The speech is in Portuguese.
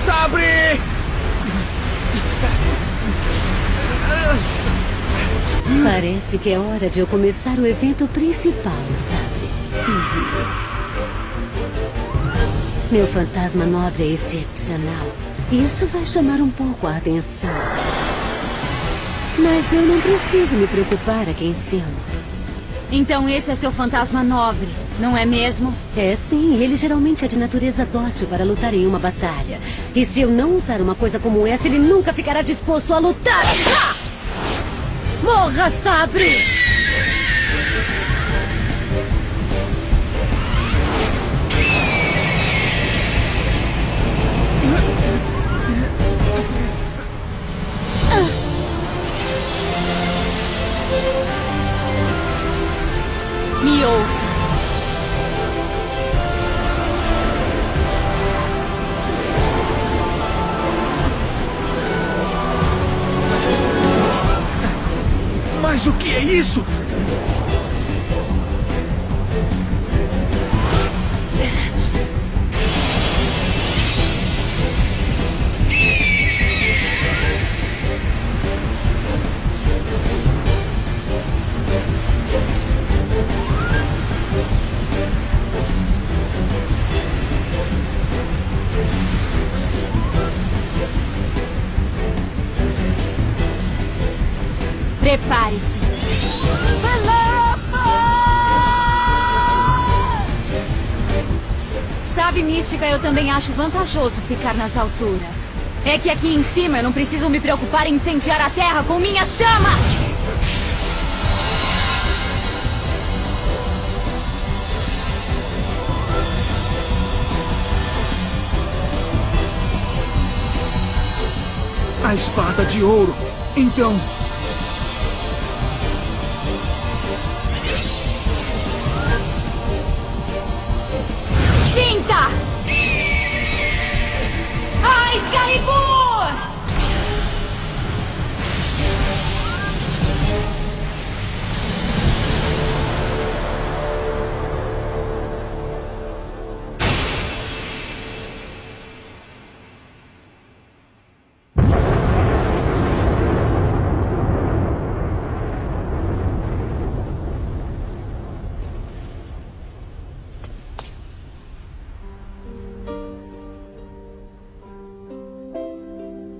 Sabre! Parece que é hora de eu começar o evento principal? Uhum. Meu fantasma nobre é excepcional. Isso vai chamar um pouco a atenção. Mas eu não preciso me preocupar aqui em cima. Então esse é seu fantasma nobre, não é mesmo? É sim, ele geralmente é de natureza dócil para lutar em uma batalha. E se eu não usar uma coisa como essa, ele nunca ficará disposto a lutar. Ah! Morra, Sabre! Me ouça. Mas o que é isso? Prepare-se. Sabe, Mística, eu também acho vantajoso ficar nas alturas. É que aqui em cima eu não preciso me preocupar em incendiar a terra com minhas chamas! A espada de ouro. Então,